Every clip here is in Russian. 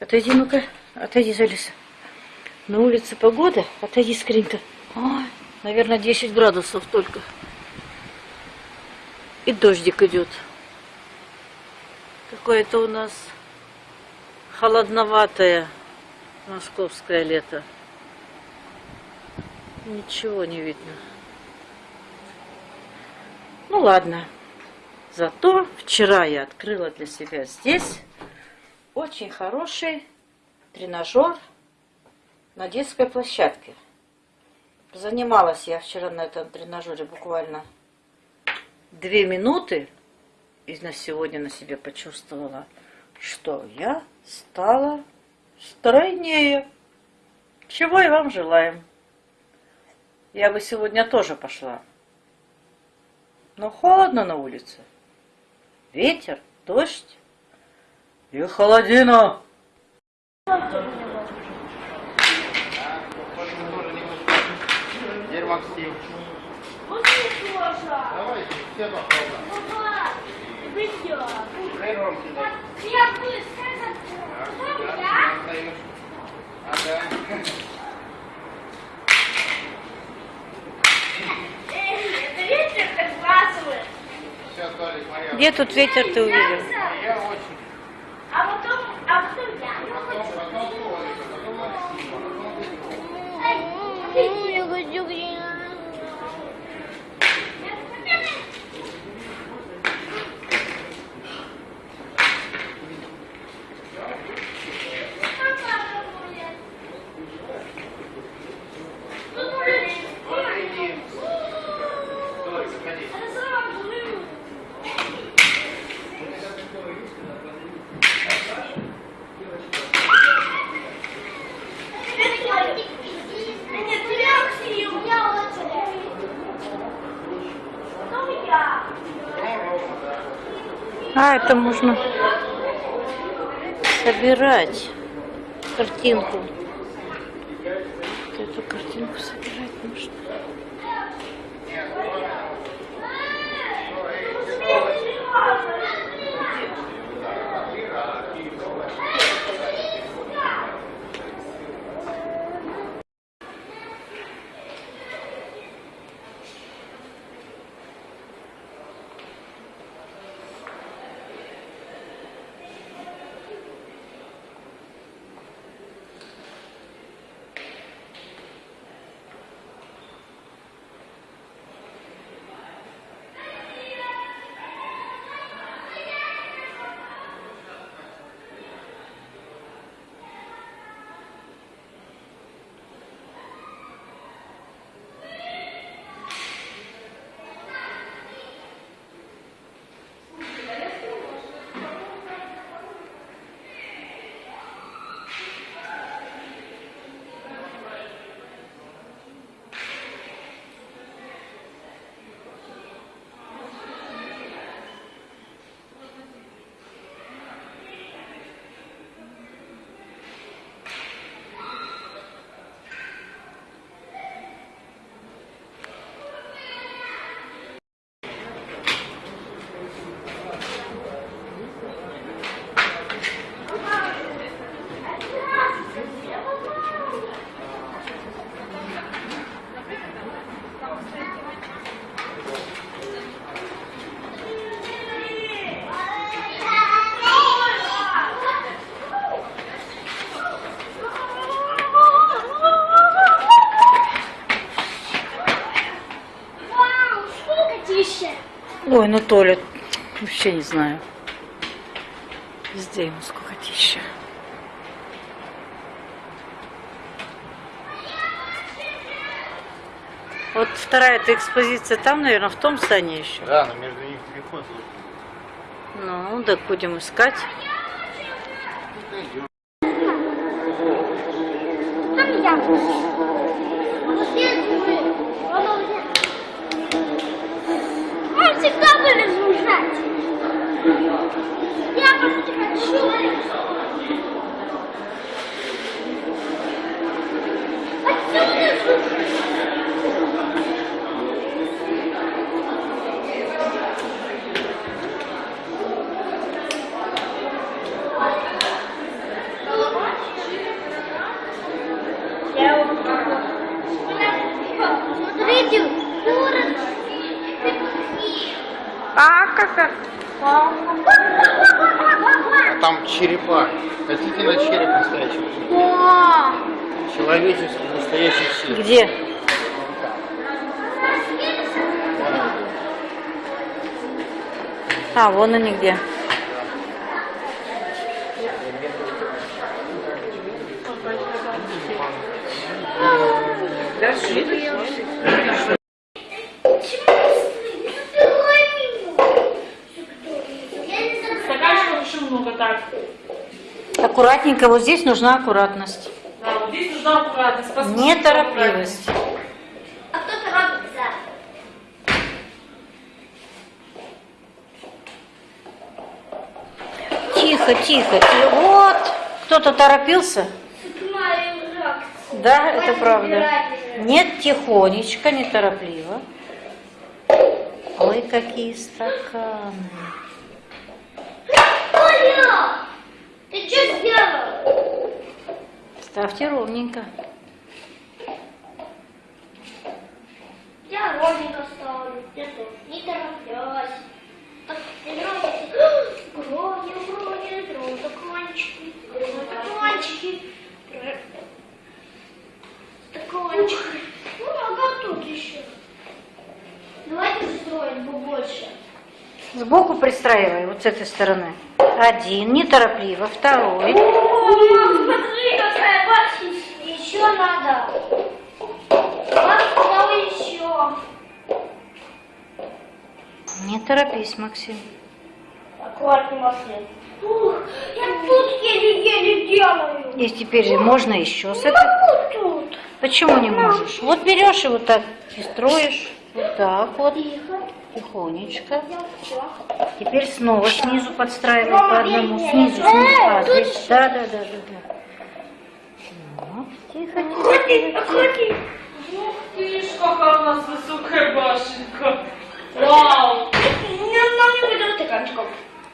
Отойди, ну-ка. Отойди, Залиса. На улице погода. Отойди, скрин-то. Ой, наверное, 10 градусов только. И дождик идет. Какое-то у нас холодноватое московское лето. Ничего не видно. Ну ладно. Зато вчера я открыла для себя здесь очень хороший тренажер на детской площадке. Занималась я вчера на этом тренажере буквально две минуты. И на сегодня на себе почувствовала, что я стала стройнее. Чего и вам желаем. Я бы сегодня тоже пошла. Но холодно на улице. Ветер, дождь и холодина. Теперь Максим. Давайте, все попробуем. Первым кидай. Отдаешь. Ага. Все, Толик, моя. Где тут ветер ты увидел? Я очень. А потом, а потом я. Потом, потом Толик, потом Максим, а потом ты. Я хочу Иди. Толик, заходи. Нет, тебя, Максим, у меня очередь. Потом я. А, это можно собирать картинку. Вот Эту картинку собирать можно. Вау, сколько тише. Ой, ну Толя, вообще не знаю. Везде ему сколько тища. Вот вторая эта экспозиция там, наверное, в том здании еще. Да, но между них телефон. Ну, так будем искать. Идем. Там я. разгружать. Я просто хочу. Отсюда разгружать. Смотрите, город как? А там черепа. Хотите на череп настоящий? Человеческий, настоящий череп. Где? А, вон они где. Аккуратненько, вот здесь нужна аккуратность. Да, вот здесь нужна аккуратность. Посмотрите, Неторопливость. А кто торопится? Тихо, тихо, тихо. Вот, кто-то торопился. Да, это правда. Нет, тихонечко, неторопливо. Ой, какие стаканы. Ты что сделал? Ставьте ровненько. Я ровненько ставлю. Я тоже. Не тороплясь. Так. Грони, грони, грони, стаканчики. Стаканчики. Стаканчики. Ну, ага, тут еще. Давайте строить побольше. Сбоку пристраивай, вот с этой стороны. Один, неторопливо. Второй. Мам, смотри, какая башня. Еще надо. Сказала еще. Не торопись, Максим. Аккуратный маслин. Ух, я тут еле-еле делаю. И теперь можно еще с этой. Могу тут. Почему не можешь? Вот берешь и вот так и строишь. Вот так вот. Тихо. Тихонечко. Теперь снова снизу подстраивай по одному. Снизу, снизу. А, здесь. Да, да, да, да, да. Вот. Тихо, тихо, тихо. Ух ты ж, какая у нас высокая башенка. Вау. Мне нам не будет стаканчиков.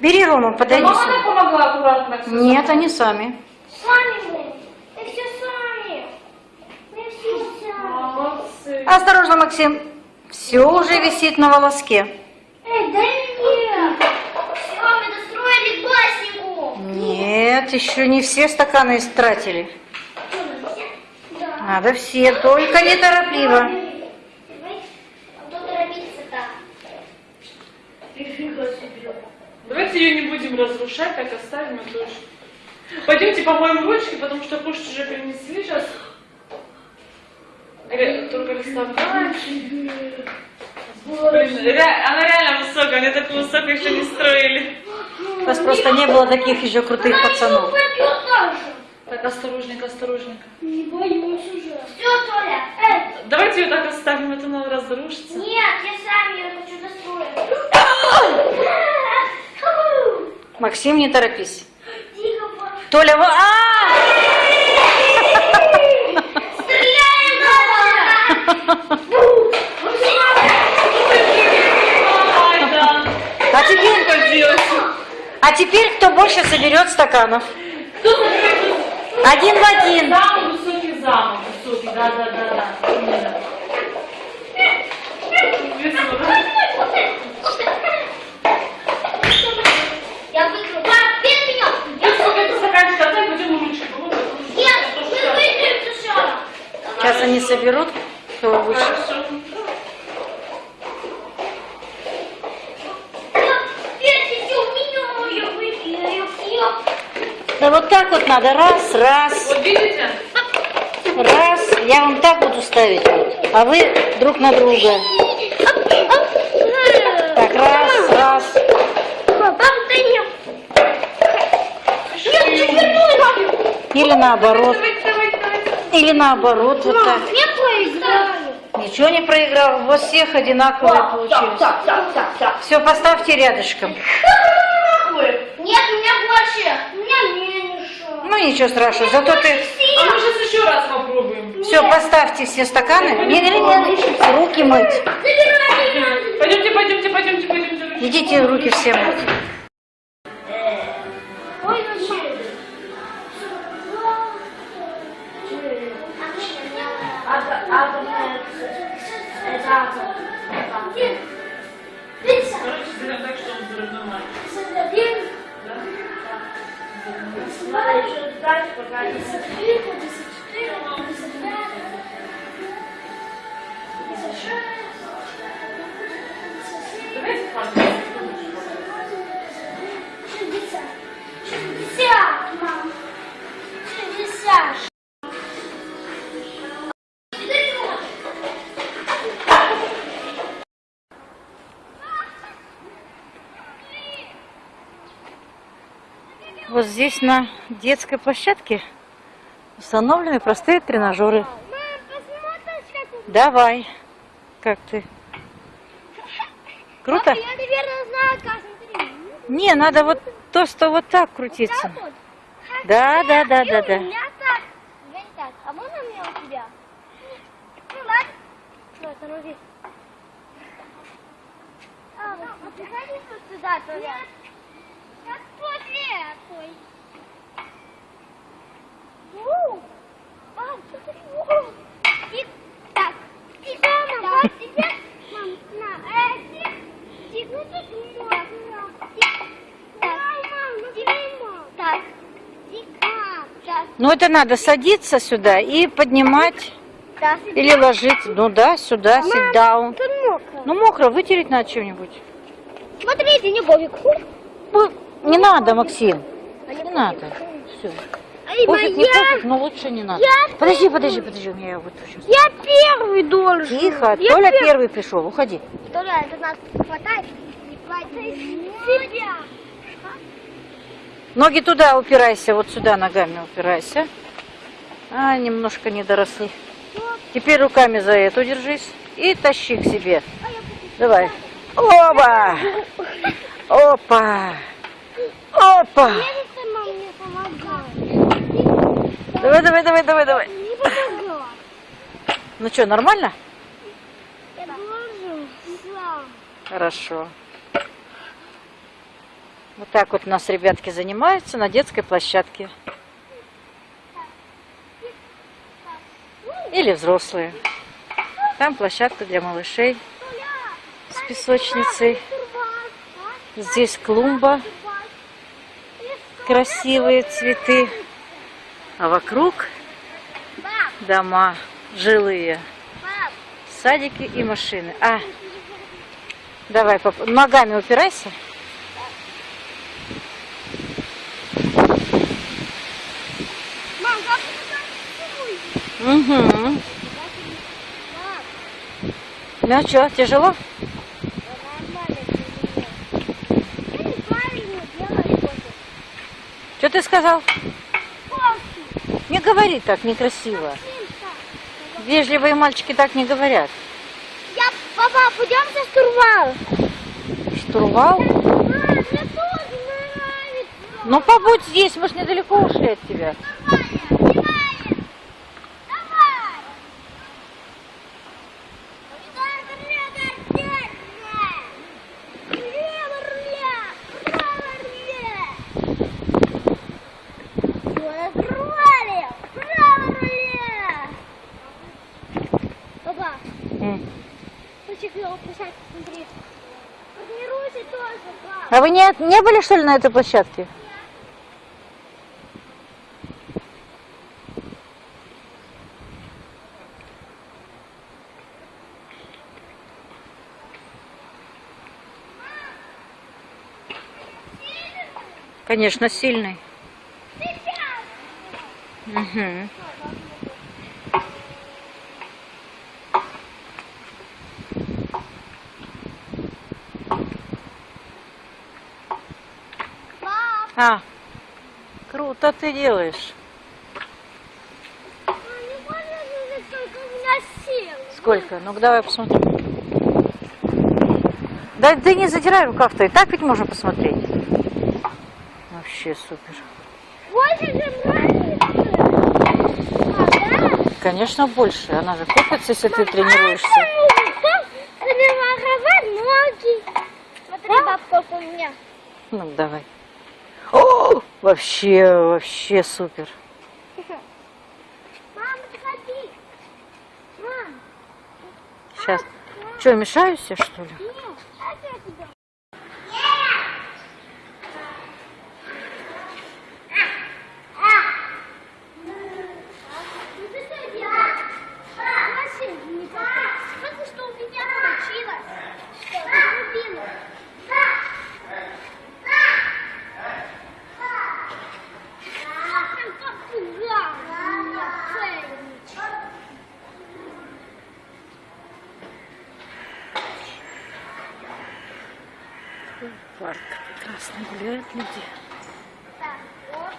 Бери, Рома, подойди Мама сюда. нам помогла аккуратно. Нет, они сами. Сами мы. Мы все сами. Мы все сами. Молодцы. Осторожно, Максим. Все уже висит на волоске. Эй, дай мне. Все, мы достроили баснику. Нет, еще не все стаканы истратили. Да. Надо все, только неторопливо. Давайте ее не будем разрушать, так оставим эту. Пойдемте помоем ручки, потому что кушать уже принесли сейчас. Только. Блин, ре- она реально высокая, мне такую высокую еще не строили. У вас просто не было таких еще крутых пацанов. Так, осторожненько, осторожненько. Не боюсь уже. Все, Толя, эй, Давайте ее так оставим, это она разрушится. нет, я сам ее хочу достроить. Максим, не торопись. Толя, во- а! Стреляем надо! Ай, да. А теперь, Что делать? а теперь кто больше соберет стаканов? Один в один. Самый высокий замок, высокий, да, да, да, да. Именно. Весело, да? Я выиграю. Пап, без меня. Я сколько это стаканчик отдай, пойдем ручки. помогу. Нет, мы выиграем сначала. Сейчас они соберут, кто выше. Хорошо. Петя, у меня я выиграю. Да вот так вот надо. Раз, раз, Вот видите? раз. Я вам так буду ставить вот. А вы друг на друга. Так, раз, раз. Или наоборот. Или наоборот, вот так. Ничего не проиграл. У вас всех одинаковые так. Все, поставьте рядышком. Нет, у меня больше. Ну ничего страшного. Зато ты... А мы сейчас еще раз попробуем. Все, поставьте все стаканы. Не, не, не, руки мыть. Пойдемте, пойдемте, пойдемте, пойдемте. Идите руки все мыть. Атом. Короче, сделаем так, что он. Один. Надо еще ждать, пока здесь на детской площадке установлены простые тренажеры. Мам, Давай. Как ты? Круто? Я, наверное, знаю, смотри. Не, надо вот то, что вот так крутиться. Так вот. Да, да, да, да, да. А можно мне у тебя? Ну ладно. Что, тормози. А, ну, а вот сюда, Нет. Такой. Мам, смотри. Тик, так. Тик, мама, тебе. Мам, на, э, тик. Тик, ну тут можно. Тик. Так. Мам. Так. Тик, мам, так. Ну это надо садиться сюда и поднимать Так. или ложиться. Ну да, сюда, sit down. Тут мокро. Ну мокро, вытереть надо чем-нибудь. Смотрите, не бобик. Не надо, Максим. Не надо. Все. Пофиг, не пофиг, но лучше не надо. Я Подожди, подожди, подожди, у меня я сейчас. Я первый должен. Тихо, Я Толя пер- первый пришел, уходи. Толя, это нас хватает. Не хватит. Себя. Ноги туда упирайся, вот сюда ногами упирайся. А, немножко не доросли. Теперь руками за эту держись и тащи к себе. Давай. Оба! Опа! Опа! Давай, давай, давай, давай, давай. Ну что, нормально? Я должен сам. Хорошо. Вот так вот у нас ребятки занимаются на детской площадке. Или взрослые. Там площадка для малышей с песочницей. Здесь клумба, красивые цветы. А вокруг дома жилые, садики и машины. А, давай, пап, ногами упирайся. Угу. Ну что, тяжело? нормально ты Я неправильно делаю что-то. Что ты сказал? Не говори так, некрасиво. Вежливые мальчики так не говорят. Я, папа, пойдем за штурвал. Штурвал? А, мне тоже нравится. Ну побудь здесь, мы ж недалеко ушли от тебя. Папа. А вы не, не были, что ли, на этой площадке? Конечно, сильный. Угу. Пап, А, круто ты делаешь. а. Сколько? Ну-ка давай посмотрим. Да ты не задирай рукав-то, и так ведь можно посмотреть. Вообще супер. Больше же нравится. А? Конечно, больше. Она же купится, если ты тренируешься. Тренировать ноги. Смотри, у меня. Ну, давай. Вообще, вообще супер. Мама, подходи. Мам, Сейчас. Что, мешаюсь я, что ли? нет, это я тебя Парк прекрасно гуляют люди. Так, вот.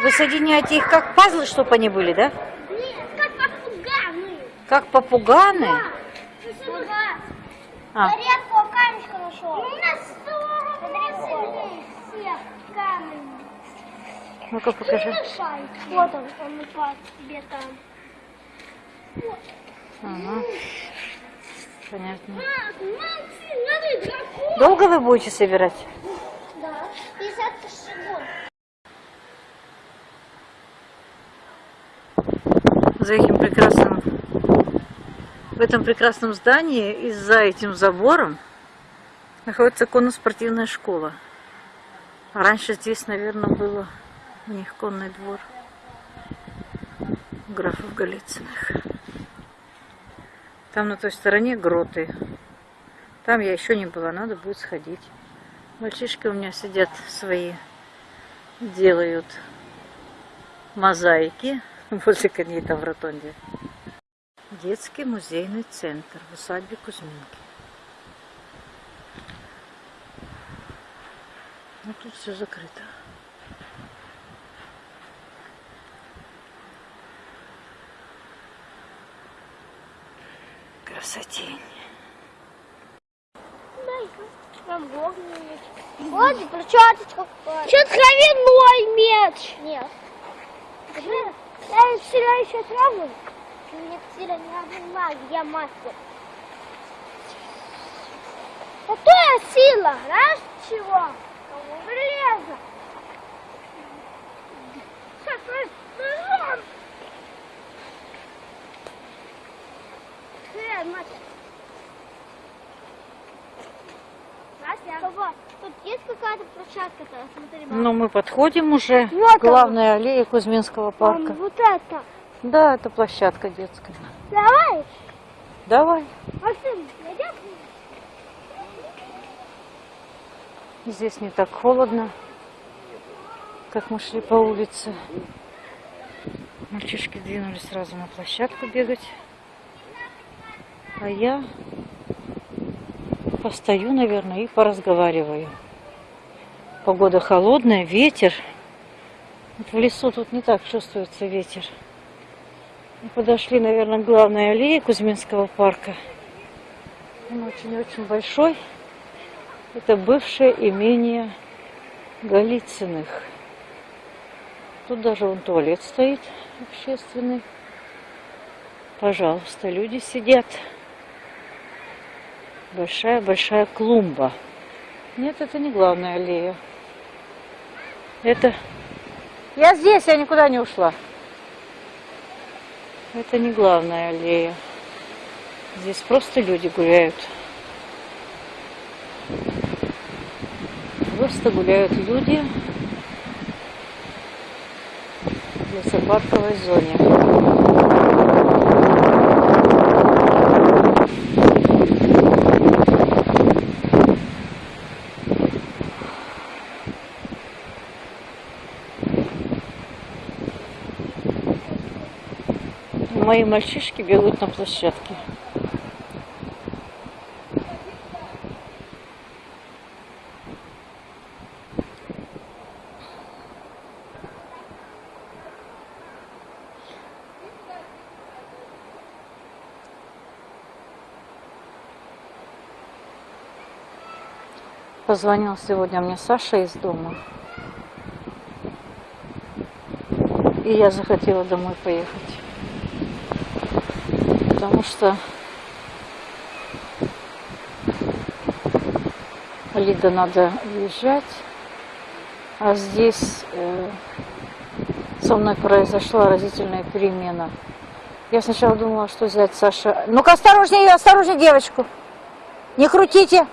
Вы соединяете их как пазлы, чтобы они были, да? Нет, как попуганы. Как попуганы? Ага. А, редкого камешка нашел. Ну, у нас Смотри, всех камень. ну-ка покажи. Вот он, он упал тебе там. Вот. Ага. Понятно. Долго вы будете собирать? За этим прекрасным, в этом прекрасном здании и за этим забором находится конно-спортивная школа. Раньше здесь, наверное, было у них конный двор графов Голицыных. Там на той стороне гроты. Там я еще не была, надо будет сходить. Мальчишки у меня сидят свои, делают мозаики возле коней там в ротонде. Детский музейный центр в усадьбе Кузьминки. Ну тут все закрыто. Красотень. Вот перчаточка. Что травяной меч? Нет. Я вчера еще траву. Мне вчера не магия, я мастер. Какая сила? Раз чего? Железо. Какой ножом. Э, мастер. Настя, тут есть какая-то площадка-то? Смотри, мам. Ну, мы подходим уже Вот к главной аллее Кузьминского парка. вот это. Да, это площадка детская. Давай. Давай. Максим, найдем? Здесь не так холодно, как мы шли по улице. Мальчишки двинулись сразу на площадку бегать. А я постою, наверное, и поразговариваю. Погода холодная, ветер. Вот в лесу тут не так чувствуется ветер. Мы подошли, наверное, к главной аллее Кузьминского парка. Он очень-очень большой. Это бывшее имение Голицыных. Тут даже вон туалет стоит общественный. Пожалуйста, люди сидят. Большая-большая клумба. Нет, это не главная аллея. Это... Я здесь, я никуда не ушла. Это не главная аллея. Здесь просто люди гуляют. Просто гуляют люди в лесопарковой зоне. Мои мальчишки бегают на площадке. Позвонил сегодня мне Саша из дома. И я захотела домой поехать. Потому что Лида надо уезжать. А здесь э, со мной произошла разительная перемена. Я сначала думала, что взять Саша. Ну-ка, осторожнее, осторожнее девочку. Не крутите.